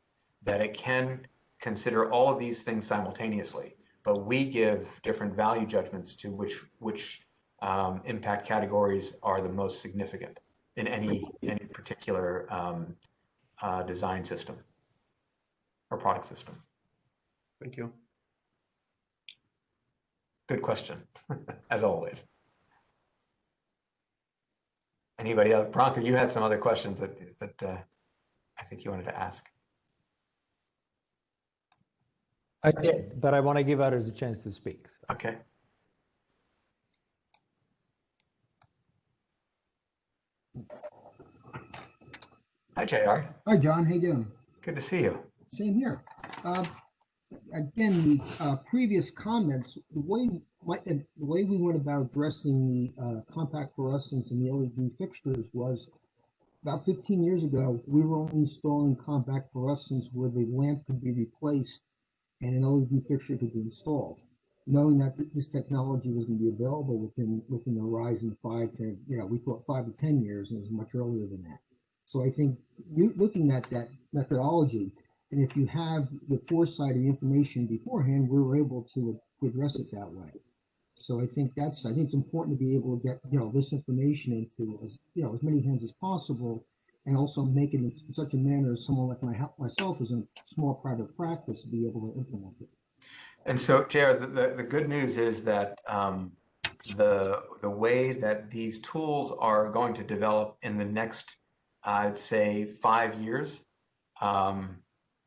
that it can consider all of these things simultaneously. But we give different value judgments to which which um, impact categories are the most significant in any any particular um, uh, design system. or product system? Thank you. Good question, as always. Anybody else? Branko, you had some other questions that, that uh, I think you wanted to ask. I did, but I want to give others a chance to speak. so. Okay. Hi, JR. Hi, John. How you doing? Good to see you. Same here. Uh, again, the uh, previous comments, the way my, the way we went about addressing the uh, compact fluorescents and the LED fixtures was about 15 years ago. We were only installing compact fluorescents where the lamp could be replaced and an LED fixture could be installed, knowing that th- this technology was going to be available within within the horizon five to you know we thought five to 10 years, and it was much earlier than that. So I think looking at that methodology, and if you have the foresight and information beforehand, we're able to, address it that way. So I think that's I think it's important to be able to get you know this information into as you know as many hands as possible, and also make it in such a manner as someone like my, myself who's in small private practice to be able to implement it. And so, JR, the, the, the good news is that um, the the way that these tools are going to develop in the next, I'd say, five years, um,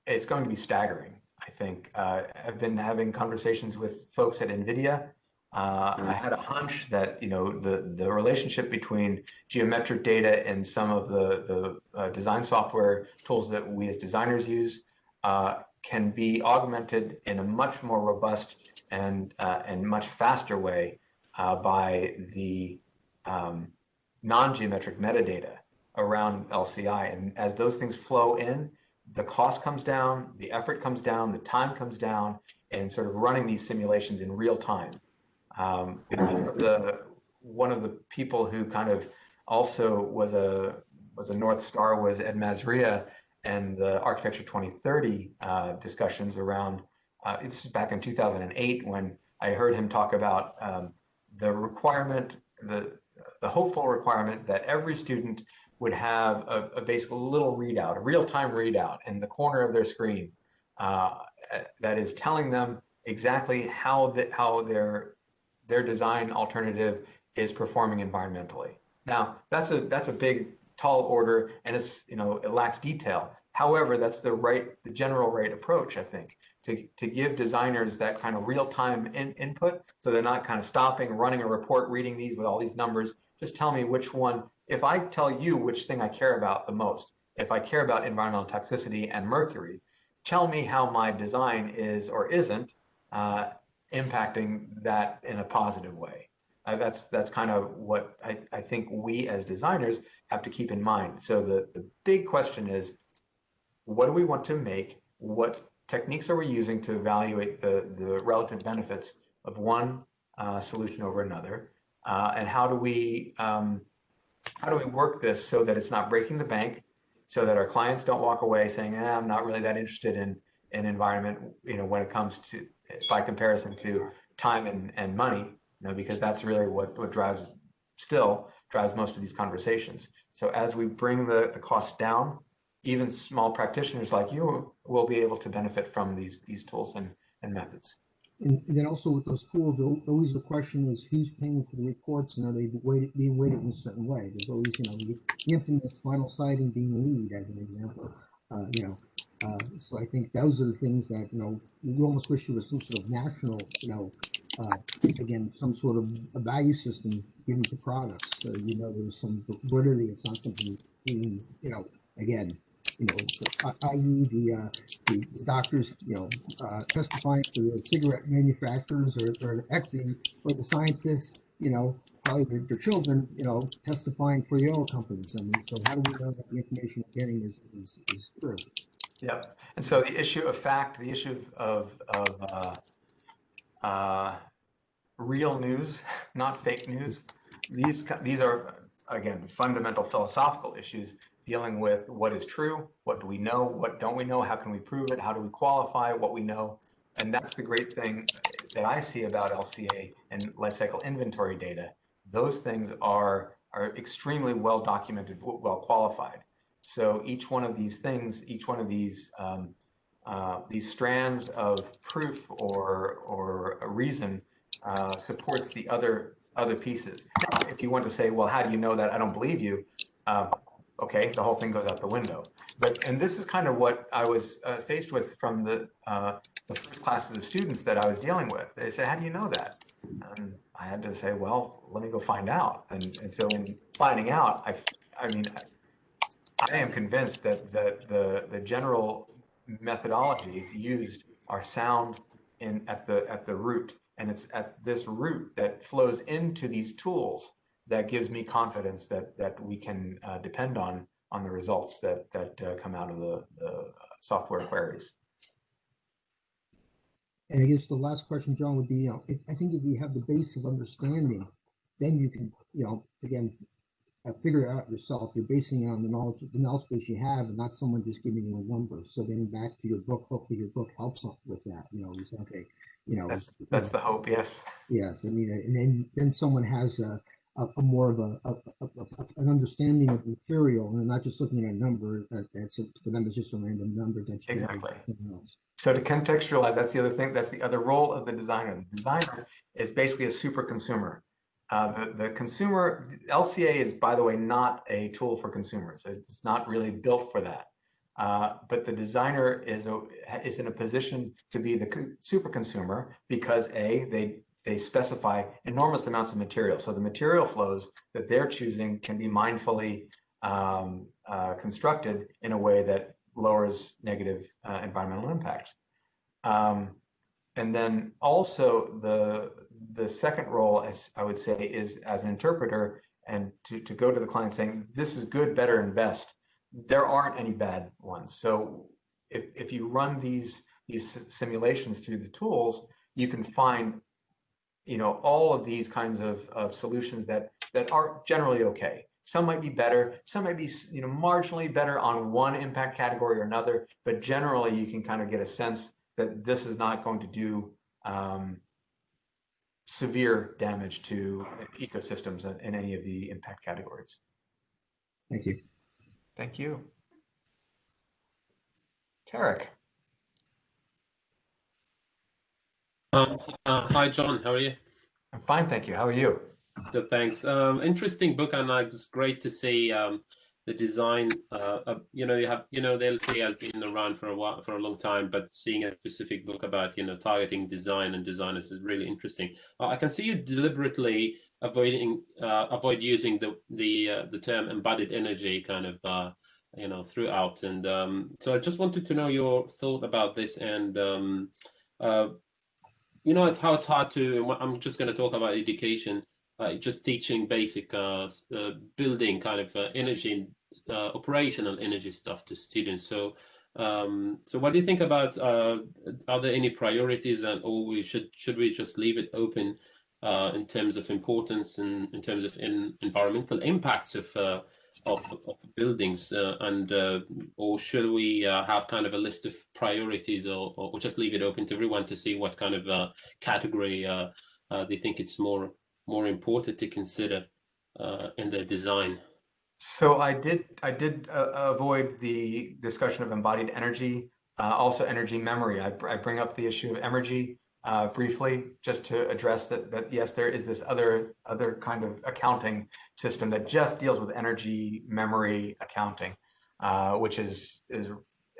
it's going to be staggering. I think uh, I've been having conversations with folks at NVIDIA. Uh, I had a hunch that you know the the relationship between geometric data and some of the the uh, design software tools that we as designers use uh, can be augmented in a much more robust and uh, and much faster way uh, by the um, non-geometric metadata around LCI. And as those things flow in, the cost comes down, the effort comes down, the time comes down, and sort of running these simulations in real time. Um, the one of the people who kind of also was a was a North Star was Ed Mazria and the Architecture 2030 uh, discussions around. Uh, it's back in 2008 when I heard him talk about um, the requirement, the the hopeful requirement that every student would have a, a basic little readout, a real-time readout in the corner of their screen uh, that is telling them exactly how that how their their design alternative is performing environmentally. Now that's a that's a big tall order and it's you know it lacks detail. However, that's the right the general right approach I think to to give designers that kind of real time in, input so they're not kind of stopping running a report reading these with all these numbers. Just tell me which one. If I tell you which thing I care about the most, if I care about environmental toxicity and mercury, tell me how my design is or isn't uh, impacting that in a positive way. Uh, that's that's kind of what I, I think we as designers have to keep in mind. So the, the big question is, what do we want to make? What techniques are we using to evaluate the, the relative benefits of one uh, solution over another? Uh, and how do we um, how do we work this so that it's not breaking the bank, so that our clients don't walk away saying, eh, "I'm not really that interested in in environment," you know, when it comes to by comparison to time and, and money, you know, because that's really what, what drives still drives most of these conversations. So as we bring the, the costs down, even small practitioners like you will be able to benefit from these these tools and, and methods. And, and then also with those tools, always the question is who's paying for the reports and are they weighted, being weighted in a certain way? There's always, you know, the infamous vinyl siding being lead as an example, uh, you know. Uh, so I think those are the things that, you know, you almost wish there was some sort of national, you know, uh, again, some sort of a value system given to products. So, you know, there's some validity, it's not something being, you know, again, you know, i.e. the, uh, the doctors, you know, uh, testifying to the cigarette manufacturers or, or for the scientists, you know, probably their, their children, you know, testifying for the oil companies. I mean, so how do we know that the information we're getting is, is, is true? Yep. And so the issue of fact, the issue of, of uh, uh, real news, not fake news, these, these are, again, fundamental philosophical issues dealing with what is true, what do we know, what don't we know, how can we prove it, how do we qualify what we know. And that's the great thing that I see about LCA and lifecycle inventory data. Those things are, are extremely well documented, well qualified. So each one of these things, each one of these um, uh, these strands of proof or or reason uh, supports the other other pieces. Now, if you want to say, well, how do you know that? I don't believe you. Uh, okay, the whole thing goes out the window. But and this is kind of what I was uh, faced with from the uh, the first classes of students that I was dealing with. They said, how do you know that? And I had to say, well, let me go find out. And, and so in finding out, I, I mean, I am convinced that the, the, the general methodologies used are sound in at the at the root and it's at this root that flows into these tools that gives me confidence that that we can uh, depend on on the results that that uh, come out of the, the software queries. And I guess the last question, John, would be, you know, if, I think if you have the base of understanding, then you can, you know, again, uh, figure it out yourself. You're basing it on the knowledge, the knowledge base you have, and not someone just giving you a number. So getting back to your book, hopefully your book helps with that. You know, you say, okay, you know, That's that's the hope. Yes. yes. I mean, and then then someone has a, a, a more of a, a, an understanding of material, and not just looking at a number that that's a, for them. It's just a random number that's Exactly. else. So to contextualize, that's the other thing. That's the other role of the designer. The designer is basically a super consumer. Uh, the, the consumer, LCA is, by the way, not a tool for consumers. It's not really built for that. Uh, but the designer is, a, is in a position to be the super consumer because A, they, they specify enormous amounts of material. So the material flows that they're choosing can be mindfully um, uh, constructed in a way that lowers negative uh, environmental impacts. Um, and then also the the second role, as I would say, is as an interpreter and to, to go to the client saying, this is good, better, and best. There aren't any bad ones. So if, if you run these, these simulations through the tools, you can find you know, all of these kinds of, of solutions that, that are generally okay. Some might be better, some might be you know, marginally better on one impact category or another, but generally you can kind of get a sense that this is not going to do um, severe damage to ecosystems in, in any of the impact categories. Thank you. Thank you. Tarek. Uh, uh, hi, John. How are you? I'm fine, thank you. How are you? Good, thanks. Um, interesting book, and it was great to see um, the design. Uh, uh, you know, you have you know the LCA has been around for a while, for a long time, but seeing a specific book about you know targeting design and designers is really interesting. Uh, I can see you deliberately avoiding uh, avoid using the the uh, the term embodied energy kind of uh, you know throughout, and um, so I just wanted to know your thought about this and. Um, you know, it's how it's hard to. I'm just going to talk about education. Uh, just teaching basic uh, uh, building kind of energy, operational energy stuff to students. So, um, so what do you think about? are there any priorities, and or we should should we just leave it open uh, in terms of importance and in terms of in environmental impacts of uh, of, of, buildings, uh, and or should we have kind of a list of priorities, or, or just leave it open to everyone to see what kind of category they think it's more more important to consider in their design? So I did I did uh, avoid the discussion of embodied energy, uh, also energy memory. I, I, bring up the issue of energy uh, briefly, just to address that, that yes, there is this other other kind of accounting system that just deals with energy memory accounting, uh, which is is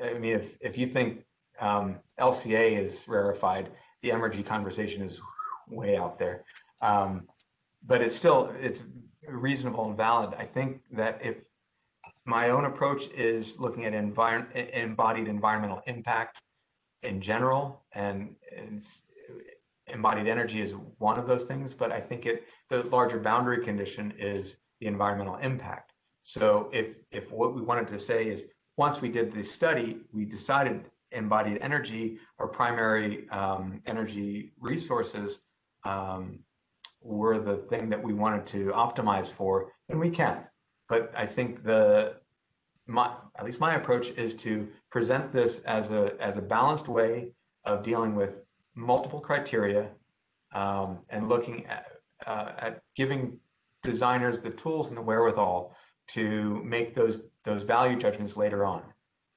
I mean, if if you think um, LCA is rarefied, the energy conversation is way out there. Um, but it's still it's reasonable and valid. I think that if my own approach is looking at envir embodied environmental impact in general, and, and embodied energy is one of those things, but I think it the larger boundary condition is the environmental impact. So if if what we wanted to say is once we did the study, we decided embodied energy or primary um, energy resources um, were the thing that we wanted to optimize for, then we can. But I think the my at least my approach is to present this as a as a balanced way of dealing with multiple criteria um, and looking at, uh, at giving designers the tools and the wherewithal to make those those value judgments later on.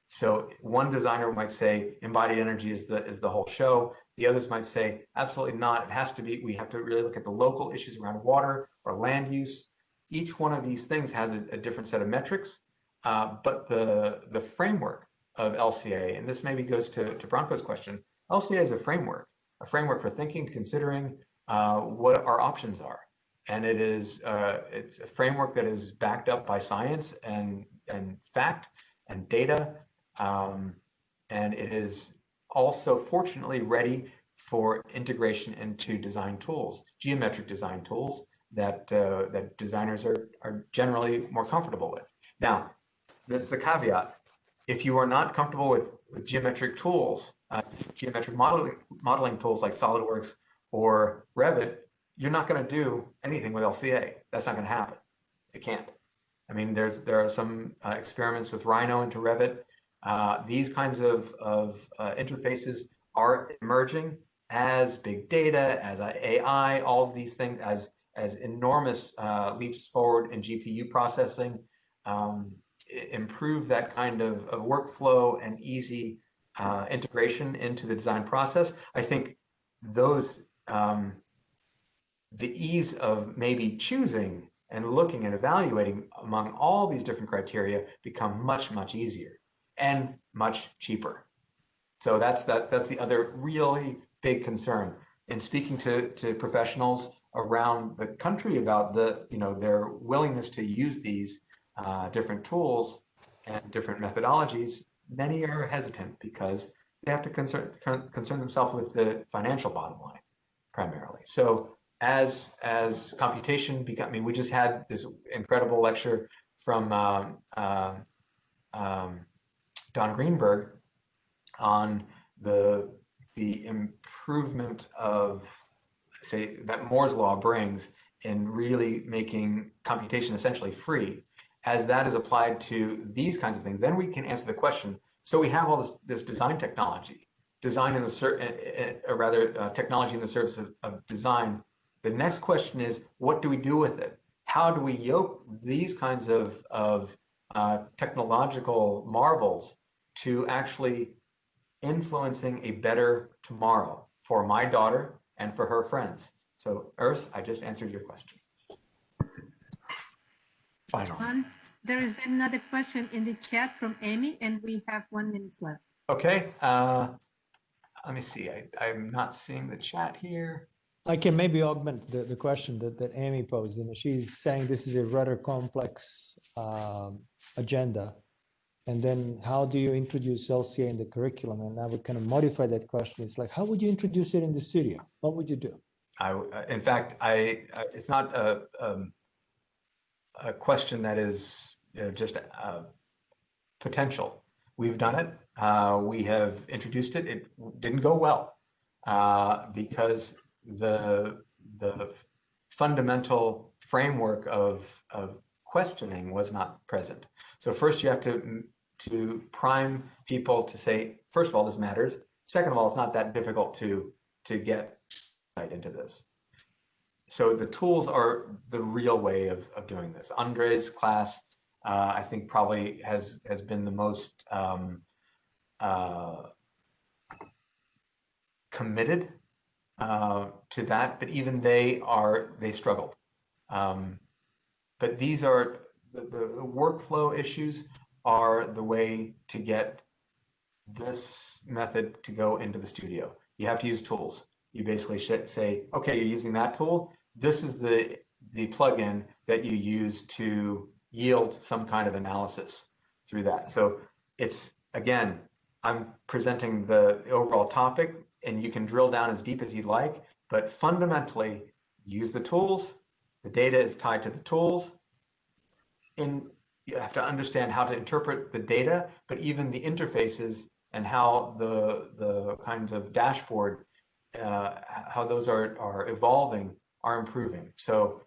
So one designer might say embodied energy is the is the whole show. The others might say absolutely not. It has to be. We have to really look at the local issues around water or land use. Each one of these things has a, a different set of metrics, uh, but the the framework of LCA, and this maybe goes to to Branko's question. LCA is a framework, a framework for thinking, considering uh, what our options are, and it is uh, it's a framework that is backed up by science and and fact and data um, and it is also fortunately ready for integration into design tools, geometric design tools that uh, that designers are, are generally more comfortable with. Now, this is the caveat. If you are not comfortable with, with geometric tools, uh, geometric modeling, modeling tools like SolidWorks or Revit, you're not going to do anything with LCA. That's not going to happen. It can't. I mean, there's there are some uh, experiments with Rhino into Revit uh, these kinds of, of uh, interfaces are emerging as big data, as AI, all of these things, as, as enormous uh, leaps forward in GPU processing, um, improve that kind of, of workflow and easy uh, integration into the design process. I think those, um, the ease of maybe choosing and looking and evaluating among all these different criteria become much, much easier and much cheaper. So that's that's that's the other really big concern. In speaking to to professionals around the country about the you know their willingness to use these uh, different tools and different methodologies, many are hesitant because they have to concern concern themselves with the financial bottom line primarily. So as as computation become, I mean, we just had this incredible lecture from um, uh, um, Don Greenberg on the the improvement of say that Moore's law brings in really making computation essentially free as that is applied to these kinds of things then we can answer the question so we have all this this design technology design in the eh, eh, or rather uh, technology in the service of, of design the next question is what do we do with it how do we yoke these kinds of of uh, technological marvels to actually influencing a better tomorrow for my daughter and for her friends. So Urs, I just answered your question. Final. John, there is another question in the chat from Amy and we have one minute left. Okay, uh, let me see. I, I'm not seeing the chat here. I can maybe augment the, the question that, that Amy posed. You know, she's saying this is a rather complex um, agenda and then how do you introduce LCA in the curriculum? And I would kind of modify that question. It's like, how would you introduce it in the studio? What would you do? I, in fact, I, it's not a, um, a question that is you know, just a potential. We've done it. Uh, we have introduced it. It didn't go well uh, because the the fundamental framework of, of questioning was not present. So first you have to to prime people to say, first of all, this matters. Second of all, it's not that difficult to, to get insight into this. So the tools are the real way of, of doing this. Andre's class, uh, I think probably has, has been the most um, uh, committed uh, to that, but even they are, they struggled. Um, but these are the, the workflow issues are the way to get this method to go into the studio. You have to use tools. You basically say, okay, you're using that tool. This is the, the plugin that you use to yield some kind of analysis through that. So it's, again, I'm presenting the, overall topic and you can drill down as deep as you'd like, but fundamentally use the tools. The data is tied to the tools. In you have to understand how to interpret the data, but even the interfaces and how the the kinds of dashboard, uh, how those are are evolving, are improving. So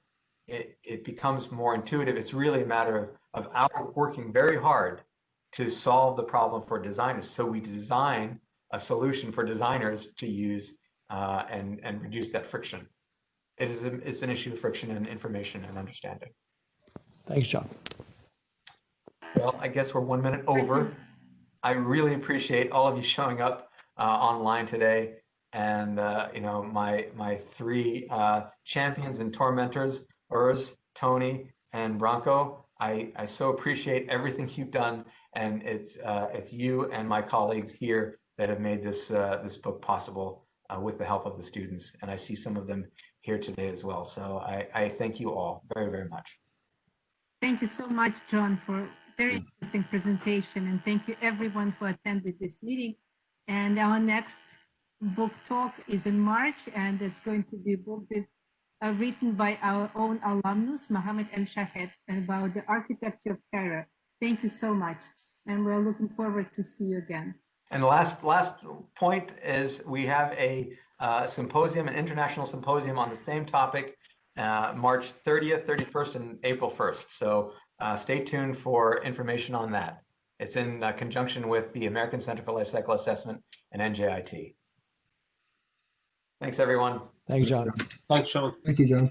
it it becomes more intuitive. It's really a matter of of our working very hard to solve the problem for designers. So we design a solution for designers to use uh, and and reduce that friction. It is a, it's an issue of friction and information and understanding. Thanks, John. Well, I guess we're one minute over. I really appreciate all of you showing up uh, online today. And, uh, you know, my, my three uh, champions and tormentors, Urs, Tony, and Branko, I, I so appreciate everything you've done. And it's, uh, it's you and my colleagues here that have made this, uh, this book possible uh, with the help of the students. And I see some of them here today as well. So I, I thank you all very, very much. Thank you so much, John, for very interesting presentation. And thank you everyone who attended this meeting. And our next book talk is in March, and it's going to be uh, written by our own alumnus, Mohamed Elshahed, about the architecture of Cairo. Thank you so much. And we're looking forward to see you again. And the last, last point is we have a uh, symposium, an international symposium on the same topic, uh, March 30th, 31st, and April 1st. So uh, stay tuned for information on that. It's in uh, conjunction with the American Center for Life Cycle Assessment and NJIT. Thanks, everyone. Thanks, John. Thanks, Sean. Thank you, John.